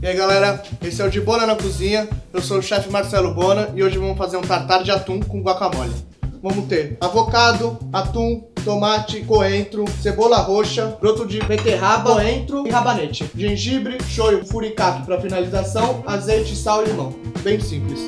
E aí galera, esse é o de Bona na Cozinha, eu sou o chefe Marcelo Bona e hoje vamos fazer um tartar de atum com guacamole. Vamos ter avocado, atum, tomate, coentro, cebola roxa, broto de beterraba, coentro e rabanete, gengibre, shoyu, furicato para finalização, azeite, sal e limão. Bem simples.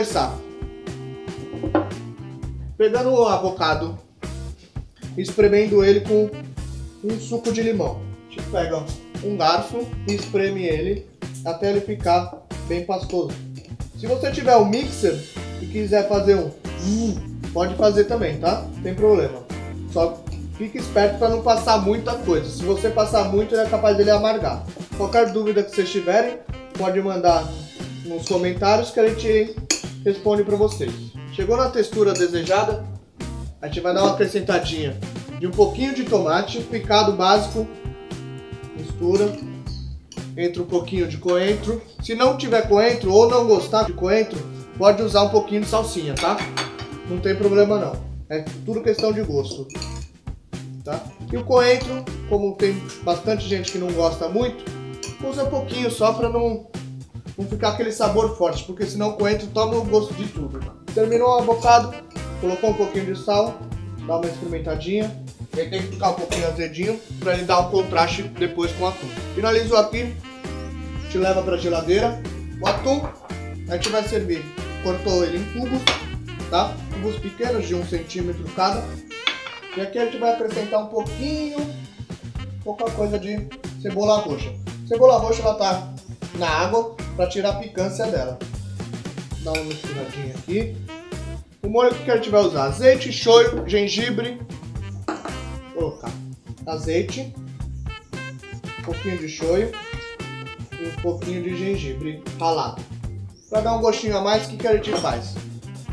Começar. Pegando o avocado, espremendo ele com um suco de limão. A gente pega um garfo e espreme ele até ele ficar bem pastoso. Se você tiver um mixer e quiser fazer um pode fazer também, tá? Não tem problema. Só fique esperto para não passar muita coisa. Se você passar muito, é capaz dele amargar. Qualquer dúvida que vocês tiverem, pode mandar nos comentários que a gente responde para vocês. Chegou na textura desejada, a gente vai dar uma acrescentadinha de um pouquinho de tomate picado básico, mistura, entra um pouquinho de coentro. Se não tiver coentro ou não gostar de coentro, pode usar um pouquinho de salsinha, tá? Não tem problema não, é tudo questão de gosto. Tá? E o coentro, como tem bastante gente que não gosta muito, usa um pouquinho só para não não ficar aquele sabor forte, porque senão o coentro toma o gosto de tudo. Terminou o avocado, colocou um pouquinho de sal, dá uma experimentadinha. Ele tem que ficar um pouquinho azedinho para ele dar um contraste depois com o atum. Finalizou aqui, te leva para a geladeira. O atum a gente vai servir. Cortou ele em cubos, tá? Cubos pequenos de um centímetro cada. E aqui a gente vai acrescentar um pouquinho, pouca coisa de cebola roxa. Cebola roxa ela tá na água para tirar a picância dela. Dá uma misturadinha aqui. O molho que a gente vai usar? Azeite, shoyu, gengibre. Vou colocar azeite, um pouquinho de shoyu e um pouquinho de gengibre ralado. Para dar um gostinho a mais, o que, que a gente faz?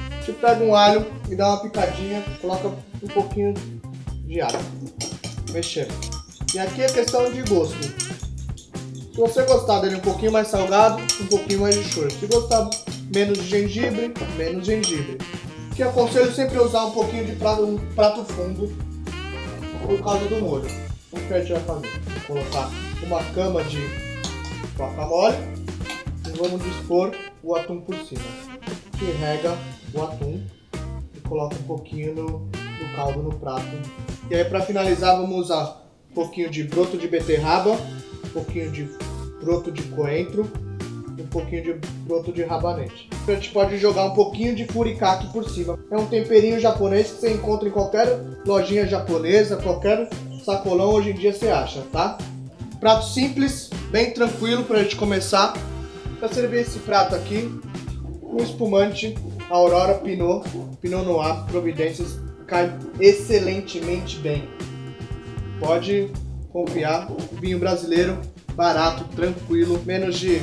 A gente pega um alho e dá uma picadinha, coloca um pouquinho de alho. Mexendo. E aqui é questão de gosto. Se você gostar dele um pouquinho mais salgado, um pouquinho mais de shoyu. Se gostar menos de gengibre, menos gengibre. Que aconselho sempre usar um pouquinho de prato, um prato fundo por causa do molho. O que a gente vai fazer? Vou colocar uma cama de guacamole e vamos dispor o atum por cima. Que rega o atum e coloca um pouquinho no, do caldo no prato. E aí para finalizar vamos usar pouquinho de broto de beterraba, um pouquinho de broto de coentro e um pouquinho de broto de rabanete. A gente pode jogar um pouquinho de furikake por cima. É um temperinho japonês que você encontra em qualquer lojinha japonesa, qualquer sacolão hoje em dia você acha, tá? Prato simples, bem tranquilo para a gente começar. Para servir esse prato aqui, um espumante Aurora Pinot, Pinot Noir, Providências, cai excelentemente bem. Pode confiar, vinho brasileiro barato, tranquilo, menos de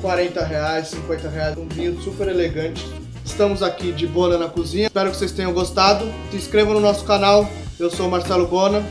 40 reais, 50 reais, um vinho super elegante. Estamos aqui de Bona na cozinha, espero que vocês tenham gostado. Se inscrevam no nosso canal, eu sou Marcelo Bona